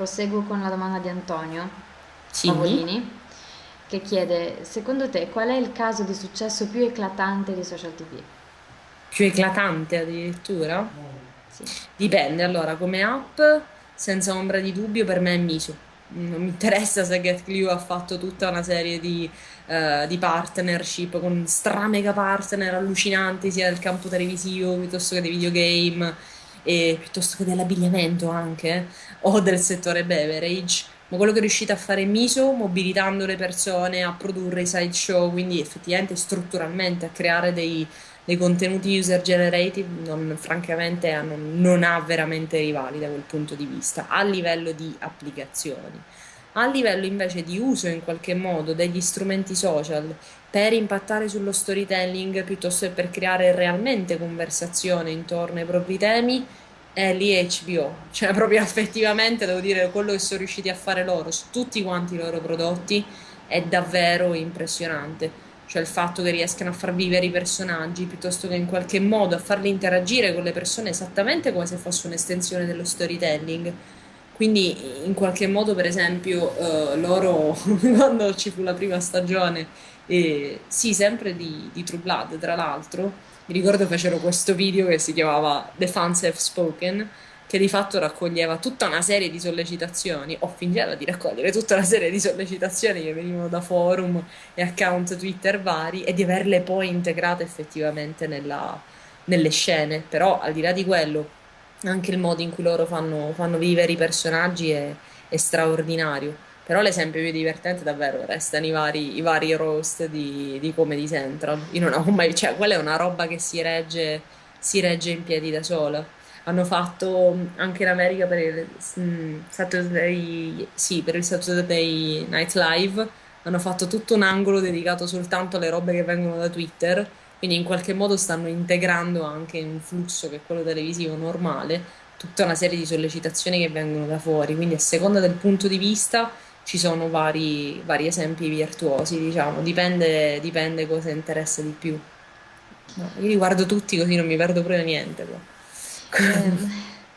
proseguo con la domanda di Antonio Sì, Pavolini, che chiede, secondo te qual è il caso di successo più eclatante di social TV? più eclatante addirittura. Sì. Dipende, allora, come app, senza ombra di dubbio, per me è Miso. Non mi interessa se Get Clio ha fatto tutta una serie di, eh, di partnership con stra mega partner allucinanti, sia del campo televisivo piuttosto che dei videogame, e piuttosto che dell'abbigliamento anche, o del settore beverage. Ma quello che è riuscito a fare Miso, mobilitando le persone a produrre i sideshow, quindi effettivamente strutturalmente a creare dei, dei contenuti user generated, non, francamente non, non ha veramente rivali da quel punto di vista, a livello di applicazioni. A livello invece di uso in qualche modo degli strumenti social per impattare sullo storytelling piuttosto che per creare realmente conversazione intorno ai propri temi, è lì HBO. Cioè, proprio effettivamente devo dire quello che sono riusciti a fare loro su tutti quanti i loro prodotti è davvero impressionante. Cioè, il fatto che riescano a far vivere i personaggi piuttosto che in qualche modo a farli interagire con le persone esattamente come se fosse un'estensione dello storytelling. Quindi, in qualche modo, per esempio, eh, loro, quando ci fu la prima stagione, eh, sì, sempre di, di True Blood, tra l'altro, mi ricordo fecero questo video che si chiamava The Fans Have Spoken, che di fatto raccoglieva tutta una serie di sollecitazioni, o fingeva di raccogliere tutta una serie di sollecitazioni che venivano da forum e account Twitter vari e di averle poi integrate effettivamente nella- nelle scene. Però, al di là di quello, anche il modo in cui loro fanno, fanno vivere i personaggi è, è straordinario. Però l'esempio più divertente davvero restano i vari, i vari roast di, di Comedy Central. Io non ho mai, cioè, quella è una roba che si regge, si regge in piedi da sola. Hanno fatto anche in America per il mm, Saturday, sì, per il Saturday Night Live, hanno fatto tutto un angolo dedicato soltanto alle robe che vengono da Twitter, quindi in qualche modo stanno integrando anche in un flusso che è quello televisivo normale, tutta una serie di sollecitazioni che vengono da fuori, quindi a seconda del punto di vista ci sono vari, vari esempi virtuosi, diciamo, dipende, dipende cosa interessa di più. No, io li guardo tutti così non mi perdo proprio niente. Ehm,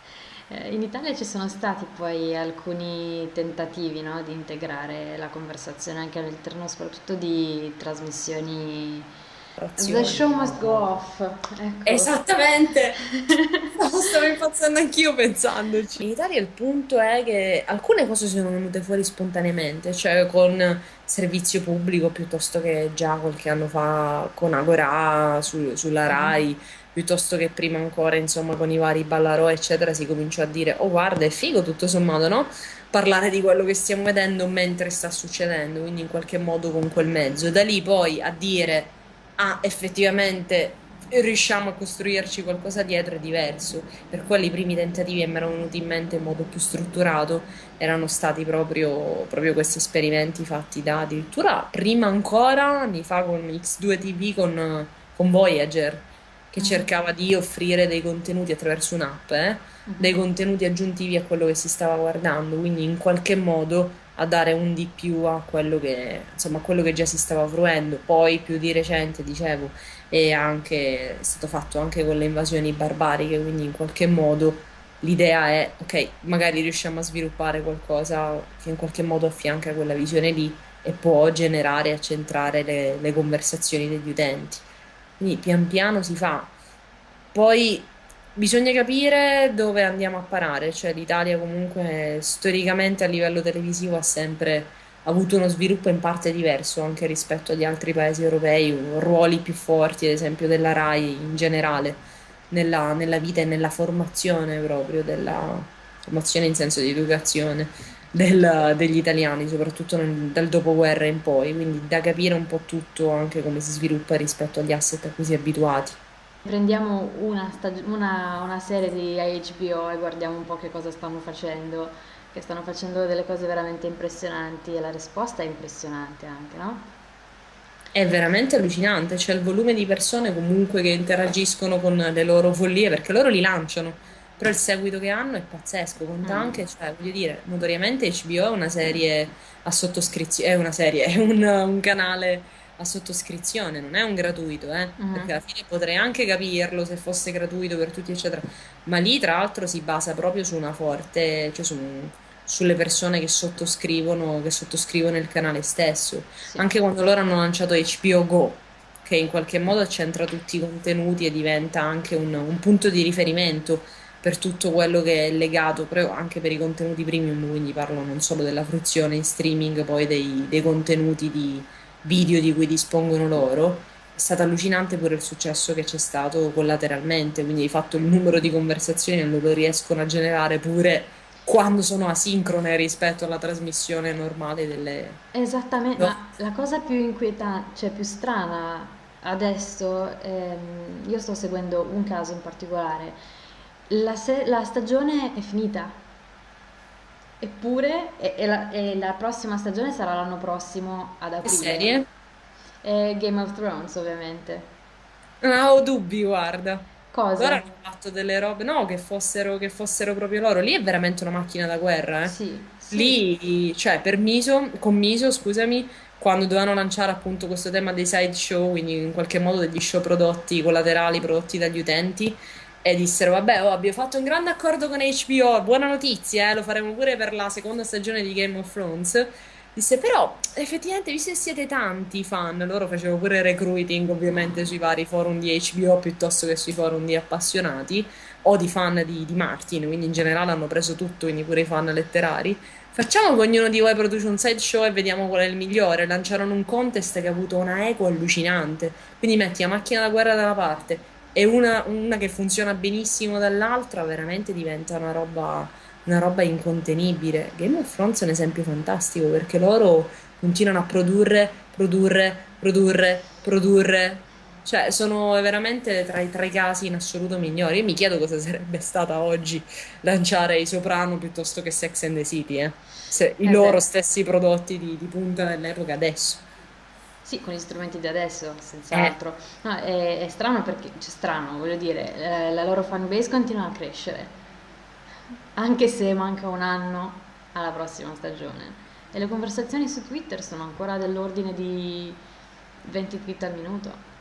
eh, in Italia ci sono stati poi alcuni tentativi, no, di integrare la conversazione anche all'interno soprattutto di trasmissioni. The show must go off, ecco. Esattamente! Stavo, impazzendo anch'io pensandoci. In Italia il punto è che alcune cose sono venute fuori spontaneamente, cioè con servizio pubblico piuttosto che già qualche anno fa con Agorà su- sulla. Rai, piuttosto che prima ancora, insomma, con i vari Ballarò, eccetera, si cominciò a dire, oh guarda, è figo tutto sommato, no? Parlare di quello che stiamo vedendo mentre sta succedendo, quindi in qualche modo con quel mezzo. Da lì poi a dire ah, effettivamente riusciamo a costruirci qualcosa dietro è diverso. Per quelli i primi tentativi che mi erano venuti in mente in modo più strutturato erano stati proprio, proprio questi esperimenti fatti da addirittura prima ancora anni fa con X2 TV con, con Voyager, che Mhm. cercava di offrire dei contenuti attraverso un'app, eh, dei Mhm. contenuti aggiuntivi a quello che si stava guardando, quindi in qualche modo a dare un di più a quello che, insomma, a quello che già si stava fruendo. Poi più di recente, dicevo, è anche, è stato fatto anche con le invasioni barbariche, quindi in qualche modo l'idea è, ok, magari riusciamo a sviluppare qualcosa che in qualche modo affianca quella visione lì e può generare e accentrare le, le conversazioni degli utenti. Quindi pian piano si fa. Poi bisogna capire dove andiamo a parare, cioè l'Italia comunque storicamente a livello televisivo ha sempre avuto uno sviluppo in parte diverso anche rispetto agli altri paesi europei, ruoli più forti, ad esempio della Rai in generale, nella, nella vita e nella formazione proprio della formazione in senso di educazione del- degli italiani, soprattutto nel- dal dopoguerra in poi, quindi da capire un po' tutto anche come si sviluppa rispetto agli asset a cui si è abituati. Prendiamo una, una- una serie di HBO e guardiamo un po' che cosa stanno facendo, che stanno facendo delle cose veramente impressionanti e la risposta è impressionante anche, no? È veramente allucinante, c'è il volume di persone comunque che interagiscono con le loro follie perché loro li lanciano, però il seguito che hanno è pazzesco, conta Mm. anche, cioè, voglio dire, notoriamente HBO è una serie a sottoscrizione, è una serie, è un, un canale a sottoscrizione, non è un gratuito, eh, perché Mhm. alla fine potrei anche capirlo se fosse gratuito per tutti, eccetera, ma lì tra l'altro si basa proprio su una forte, cioè su sulle persone che sottoscrivono, che sottoscrivono il canale stesso. Sì. Anche quando loro hanno lanciato HBO Go, che in qualche modo centra tutti i contenuti e diventa anche un, un punto di riferimento per tutto quello che è legato, anche per i contenuti premium, quindi parlo non solo della fruizione in streaming, poi dei, dei contenuti di video di cui dispongono loro. È stato allucinante pure il successo che c'è stato collateralmente, quindi di fatto il numero di conversazioni non lo riescono a generare pure quando sono asincrone rispetto alla trasmissione normale delle... Esattamente, No. ma la cosa più inquietante, cioè più strana adesso, ehm, io sto seguendo un caso in particolare, la, se- la stagione è finita, eppure, e, e la, e la prossima stagione sarà l'anno prossimo ad Che aprile, serie? è Game of Thrones ovviamente. Non ho dubbi, guarda. Loro Cosa? hanno fatto delle robe, no, che fossero, che fossero proprio loro. Lì è veramente una macchina da guerra, eh. Sì, sì, Lì, cioè, per Miso, con Miso, scusami, quando dovevano lanciare appunto questo tema dei sideshow, quindi in qualche modo degli show prodotti collaterali prodotti dagli utenti, e dissero, vabbè, oh, abbiamo fatto un grande accordo con HBO, buona notizia, eh, lo faremo pure per la seconda stagione di Game of Thrones. Disse, però, effettivamente, visto che siete tanti fan, loro facevano pure recruiting ovviamente sui vari forum di HBO piuttosto che sui forum di appassionati o di fan di, di Martin, quindi in generale hanno preso tutto, quindi pure i fan letterari. Facciamo che ognuno di voi produce un sideshow e vediamo qual è il migliore. Lanciarono un contest che ha avuto una eco allucinante. Quindi metti la macchina da guerra da una parte e una, una che funziona benissimo dall'altra, veramente diventa una roba, una roba incontenibile. Game of Thrones è un esempio fantastico perché loro continuano a produrre, produrre, produrre, produrre. Cioè, sono veramente tra i, tra i casi in assoluto migliori. Io mi chiedo cosa sarebbe stata oggi lanciare i Soprano piuttosto che Sex and the City, eh. Se- i eh beh. loro stessi prodotti di, di punta dell'epoca adesso. Sì, con gli strumenti di adesso, Eh, senz'altro. No, è, è strano perché, cioè strano, voglio dire, eh, la loro fanbase continua a crescere, anche se manca un anno alla prossima stagione. E le conversazioni su Twitter sono ancora dell'ordine di 20 tweet al minuto.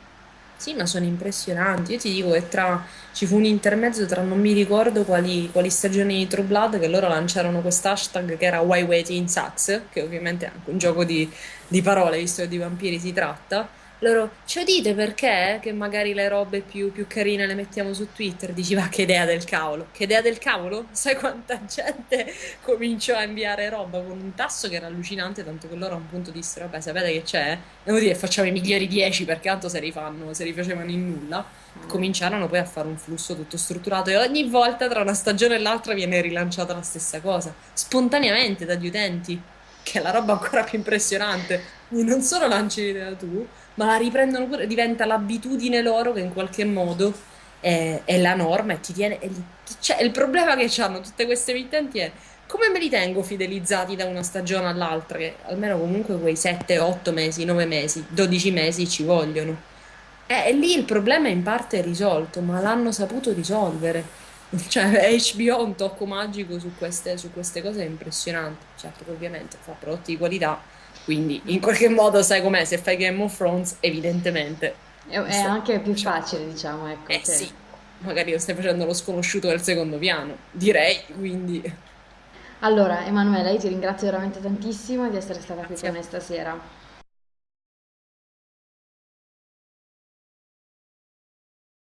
Sì, ma sono impressionanti. Io ti dico che tra, ci fu un intermezzo tra non mi ricordo quali, quali stagioni di True Blood che loro lanciarono quest'hashtag che era Why Waiting Sucks, che ovviamente è anche un gioco di, di parole, visto che di vampiri si tratta. Loro, ci dite perché? Che magari le robe più, più carine le mettiamo su Twitter. Dici, va, che idea del cavolo. Che idea del cavolo? Sai quanta gente cominciò a inviare roba con un tasso che era allucinante, tanto che loro a un punto dissero, vabbè, sapete che c'è? Devo dire, facciamo i migliori 10 perché tanto se rifanno, se rifacevano in nulla. Mm. Cominciarono poi a fare un flusso tutto strutturato e ogni volta tra una stagione e l'altra viene rilanciata la stessa cosa, spontaneamente dagli utenti, che è la roba ancora più impressionante. Non solo lanci l'idea tu, ma la riprendono pure, diventa l'abitudine loro che in qualche modo è, è la norma e ti tiene... li- cioè, il problema che hanno tutte queste emittenti è come me li tengo fidelizzati da una stagione all'altra, che almeno comunque quei 7, 8 mesi, 9 mesi, 12 mesi ci vogliono. Eh, E lì il problema in parte è risolto, ma l'hanno saputo risolvere. Cioè, HBO ha un tocco magico su queste, su queste cose impressionante. Certo che ovviamente fa prodotti di qualità, quindi in qualche modo sai com'è, se fai Game of Thrones, evidentemente... È, è anche più diciamo, facile, diciamo, ecco, eh che... sì, magari lo stai facendo lo sconosciuto del secondo piano, direi, quindi. Allora, Emanuela, io ti ringrazio veramente tantissimo di essere stata qui grazie con a me stasera.